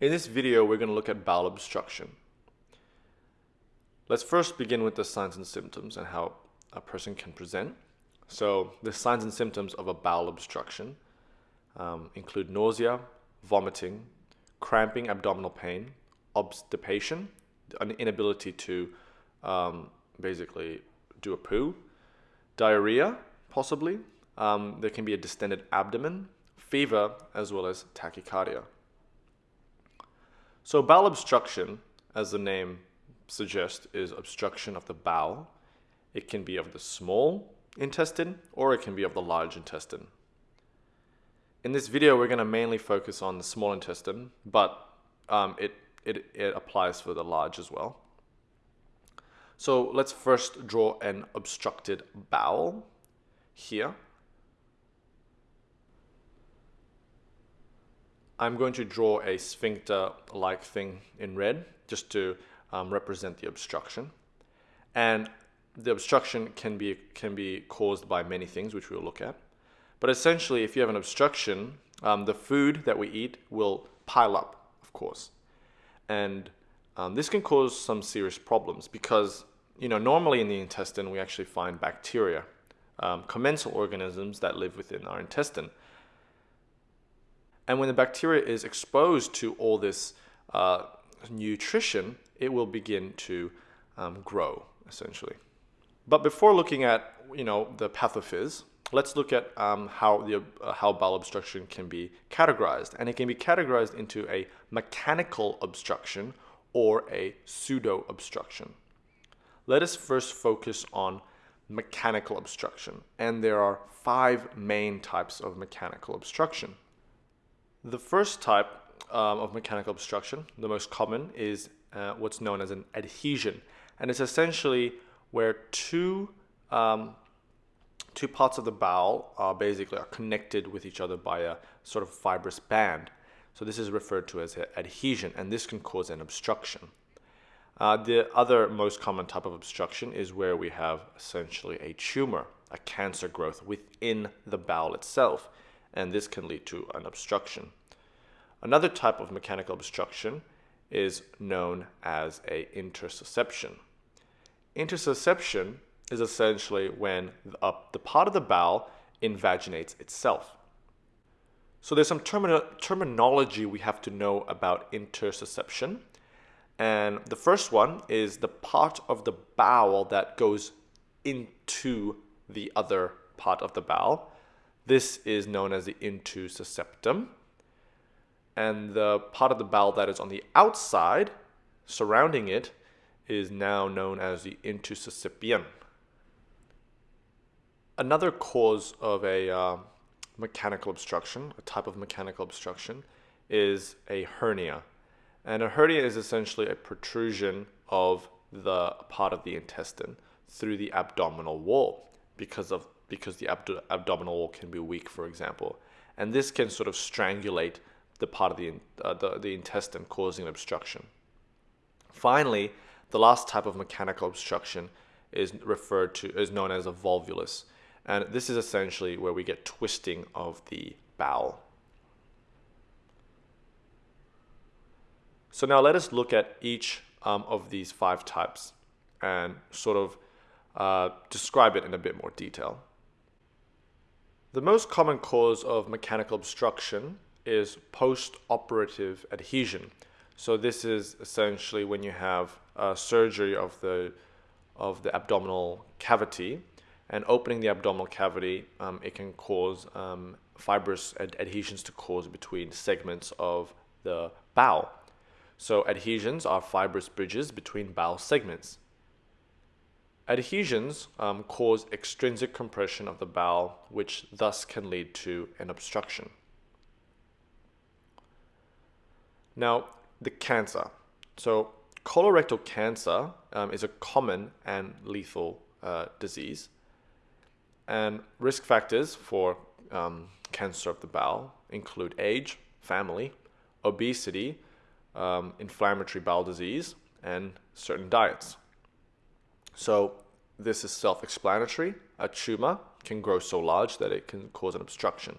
In this video, we're going to look at bowel obstruction. Let's first begin with the signs and symptoms and how a person can present. So the signs and symptoms of a bowel obstruction um, include nausea, vomiting, cramping abdominal pain, obstipation, an inability to um, basically do a poo, diarrhea, possibly. Um, there can be a distended abdomen, fever, as well as tachycardia. So bowel obstruction, as the name suggests, is obstruction of the bowel. It can be of the small intestine or it can be of the large intestine. In this video, we're going to mainly focus on the small intestine, but um, it, it, it applies for the large as well. So let's first draw an obstructed bowel here. I'm going to draw a sphincter-like thing in red just to um, represent the obstruction. And the obstruction can be, can be caused by many things, which we'll look at. But essentially, if you have an obstruction, um, the food that we eat will pile up, of course. And um, this can cause some serious problems because, you know, normally in the intestine, we actually find bacteria, um, commensal organisms that live within our intestine. And when the bacteria is exposed to all this uh, nutrition, it will begin to um, grow, essentially. But before looking at, you know, the pathophys, let's look at um, how, the, uh, how bowel obstruction can be categorized. And it can be categorized into a mechanical obstruction or a pseudo obstruction. Let us first focus on mechanical obstruction. And there are five main types of mechanical obstruction. The first type um, of mechanical obstruction, the most common, is uh, what's known as an adhesion. And it's essentially where two, um, two parts of the bowel are basically are connected with each other by a sort of fibrous band. So this is referred to as an adhesion, and this can cause an obstruction. Uh, the other most common type of obstruction is where we have essentially a tumor, a cancer growth within the bowel itself and this can lead to an obstruction. Another type of mechanical obstruction is known as a intussusception. Intussusception is essentially when the, uh, the part of the bowel invaginates itself. So there's some terminology we have to know about intussusception. And the first one is the part of the bowel that goes into the other part of the bowel. This is known as the intussusceptum. And the part of the bowel that is on the outside, surrounding it, is now known as the intussuscipium. Another cause of a uh, mechanical obstruction, a type of mechanical obstruction, is a hernia. And a hernia is essentially a protrusion of the part of the intestine through the abdominal wall because of because the abdo abdominal wall can be weak, for example. And this can sort of strangulate the part of the, uh, the, the intestine, causing an obstruction. Finally, the last type of mechanical obstruction is referred to, is known as a volvulus. And this is essentially where we get twisting of the bowel. So now let us look at each um, of these five types and sort of uh, describe it in a bit more detail. The most common cause of mechanical obstruction is post-operative adhesion. So this is essentially when you have a surgery of the of the abdominal cavity and opening the abdominal cavity, um, it can cause um, fibrous ad adhesions to cause between segments of the bowel. So adhesions are fibrous bridges between bowel segments. Adhesions um, cause extrinsic compression of the bowel, which thus can lead to an obstruction. Now, the cancer. So, colorectal cancer um, is a common and lethal uh, disease. And risk factors for um, cancer of the bowel include age, family, obesity, um, inflammatory bowel disease, and certain diets. So this is self-explanatory. A tumor can grow so large that it can cause an obstruction.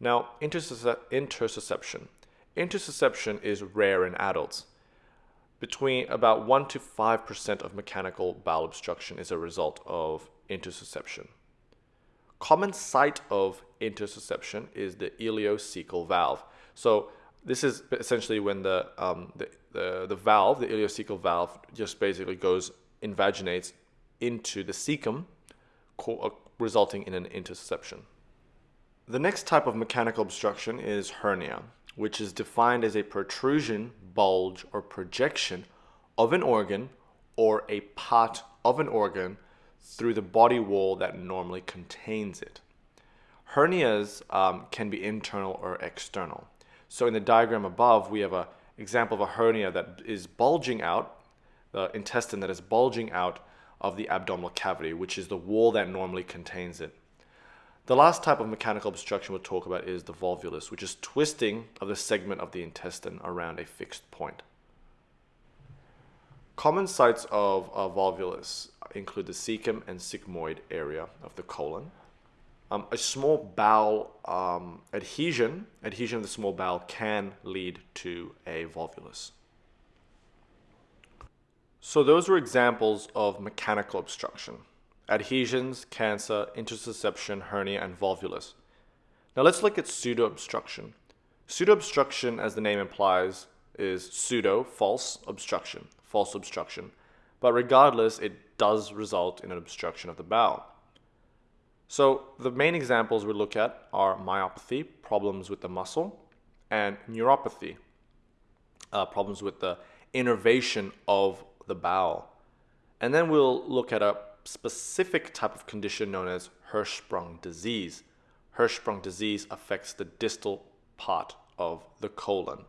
Now, intussusception. Intussusception is rare in adults. Between about 1 to 5% of mechanical bowel obstruction is a result of intussusception. Common site of intussusception is the ileocecal valve. So this is essentially when the, um, the, the, the valve, the ileocecal valve, just basically goes, invaginates into the cecum, uh, resulting in an intussusception. The next type of mechanical obstruction is hernia, which is defined as a protrusion, bulge, or projection of an organ or a part of an organ through the body wall that normally contains it. Hernias um, can be internal or external. So in the diagram above, we have an example of a hernia that is bulging out, the intestine that is bulging out of the abdominal cavity, which is the wall that normally contains it. The last type of mechanical obstruction we'll talk about is the volvulus, which is twisting of the segment of the intestine around a fixed point. Common sites of a volvulus include the cecum and sigmoid area of the colon. Um, a small bowel um, adhesion, adhesion of the small bowel can lead to a volvulus. So those were examples of mechanical obstruction. Adhesions, cancer, intussusception, hernia, and volvulus. Now let's look at pseudo-obstruction. Pseudo-obstruction, as the name implies, is pseudo, false, obstruction, false obstruction. But regardless, it does result in an obstruction of the bowel. So the main examples we look at are myopathy, problems with the muscle, and neuropathy, uh, problems with the innervation of the bowel. And then we'll look at a specific type of condition known as Hirschsprung disease. Hirschsprung disease affects the distal part of the colon.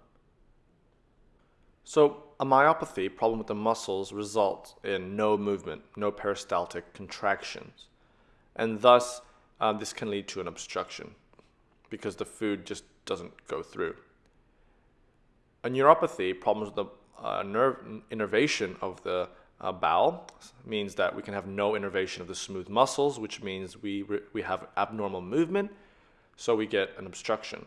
So a myopathy, problem with the muscles, results in no movement, no peristaltic contractions. And thus, um, this can lead to an obstruction because the food just doesn't go through. A neuropathy, problems with the uh, nerve innervation of the uh, bowel means that we can have no innervation of the smooth muscles, which means we, we have abnormal movement, so we get an obstruction.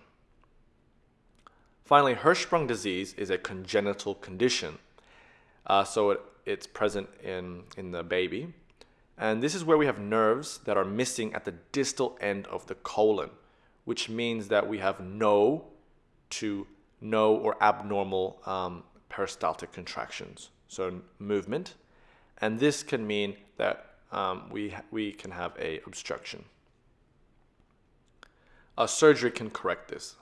Finally, Hirschsprung disease is a congenital condition. Uh, so it, it's present in, in the baby. And this is where we have nerves that are missing at the distal end of the colon, which means that we have no to no or abnormal um, peristaltic contractions, so movement. And this can mean that um, we, we can have a obstruction. A surgery can correct this.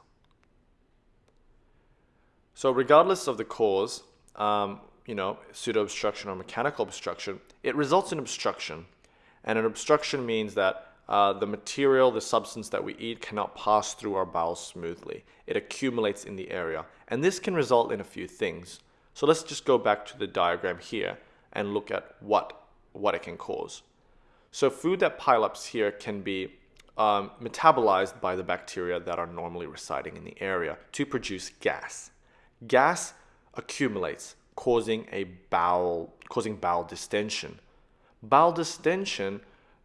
So regardless of the cause, um, you know, pseudo-obstruction or mechanical obstruction, it results in obstruction. And an obstruction means that uh, the material, the substance that we eat cannot pass through our bowels smoothly. It accumulates in the area. And this can result in a few things. So let's just go back to the diagram here and look at what, what it can cause. So food that pile ups here can be um, metabolized by the bacteria that are normally residing in the area to produce gas. Gas accumulates, causing a bowel, causing bowel distension. Bowel distension,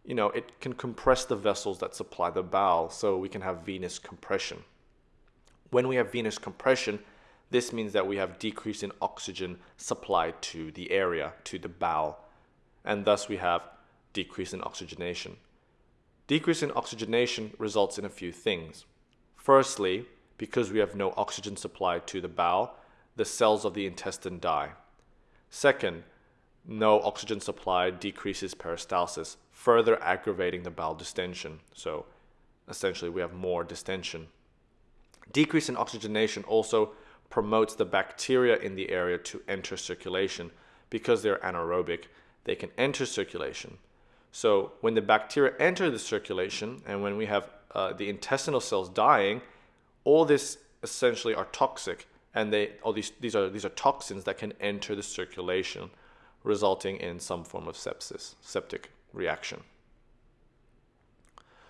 you know, it can compress the vessels that supply the bowel, so we can have venous compression. When we have venous compression, this means that we have decrease in oxygen supplied to the area, to the bowel, and thus we have decrease in oxygenation. Decrease in oxygenation results in a few things. Firstly, because we have no oxygen supply to the bowel, the cells of the intestine die. Second, no oxygen supply decreases peristalsis, further aggravating the bowel distension. So essentially, we have more distension. Decrease in oxygenation also promotes the bacteria in the area to enter circulation because they're anaerobic. They can enter circulation. So when the bacteria enter the circulation and when we have uh, the intestinal cells dying, all this essentially are toxic and they all these these are these are toxins that can enter the circulation resulting in some form of sepsis, septic reaction.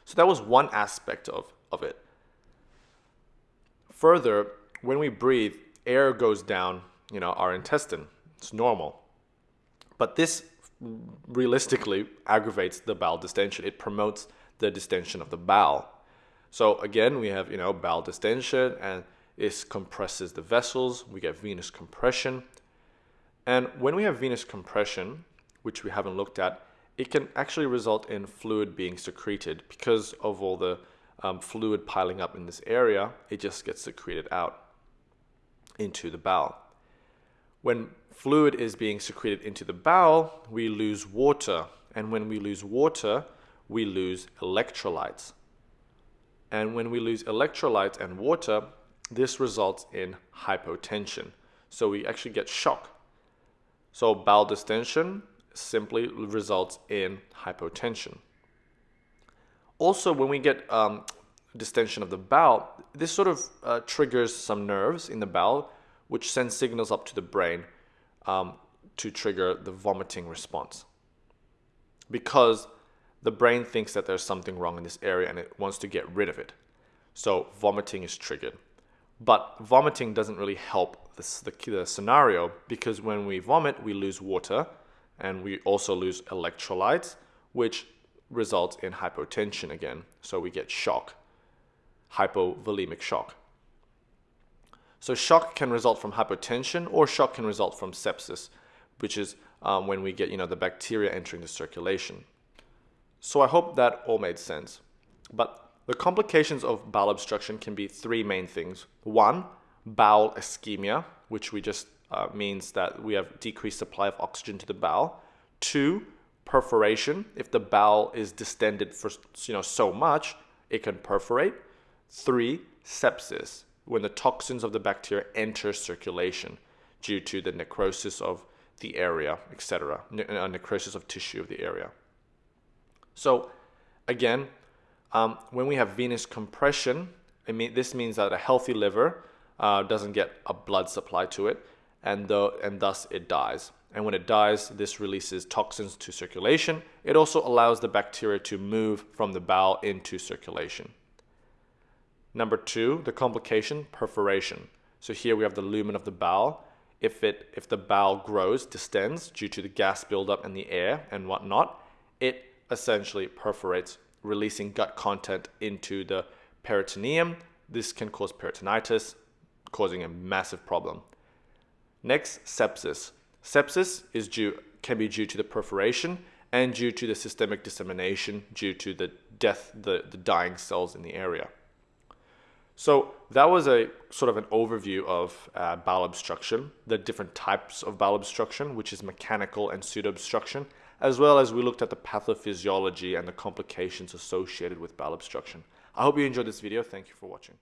So that was one aspect of, of it. Further, when we breathe, air goes down, you know, our intestine. It's normal. But this realistically aggravates the bowel distension. It promotes the distension of the bowel. So again, we have, you know, bowel distension and This compresses the vessels. We get venous compression. And when we have venous compression, which we haven't looked at, it can actually result in fluid being secreted because of all the um, fluid piling up in this area, it just gets secreted out into the bowel. When fluid is being secreted into the bowel, we lose water. And when we lose water, we lose electrolytes. And when we lose electrolytes and water, this results in hypotension. So we actually get shock. So bowel distension simply results in hypotension. Also, when we get um, distension of the bowel, this sort of uh, triggers some nerves in the bowel, which sends signals up to the brain um, to trigger the vomiting response. Because the brain thinks that there's something wrong in this area and it wants to get rid of it. So vomiting is triggered. But vomiting doesn't really help the, the scenario because when we vomit, we lose water and we also lose electrolytes, which results in hypotension again. So we get shock, hypovolemic shock. So shock can result from hypotension or shock can result from sepsis, which is um, when we get you know the bacteria entering the circulation. So I hope that all made sense. But the complications of bowel obstruction can be three main things. One, bowel ischemia, which we just uh, means that we have decreased supply of oxygen to the bowel. Two, perforation. If the bowel is distended for you know so much, it can perforate. Three, sepsis, when the toxins of the bacteria enter circulation due to the necrosis of the area, etc., ne- uh, necrosis of tissue of the area. So, again, um, when we have venous compression, I mean, this means that a healthy liver uh, doesn't get a blood supply to it, and, and thus it dies. And when it dies, this releases toxins to circulation. It also allows the bacteria to move from the bowel into circulation. Number two, the complication, perforation. So here we have the lumen of the bowel. If, it, if the bowel grows, distends due to the gas buildup in the air and whatnot, it essentially perforates, releasing gut content into the peritoneum. This can cause peritonitis, causing a massive problem. Next, sepsis. Sepsis is due, can be due to the perforation and due to the systemic dissemination due to the death, the, the dying cells in the area. So that was a sort of an overview of uh, bowel obstruction, the different types of bowel obstruction, which is mechanical and pseudo obstruction, as well as we looked at the pathophysiology and the complications associated with bowel obstruction. I hope you enjoyed this video. Thank you for watching.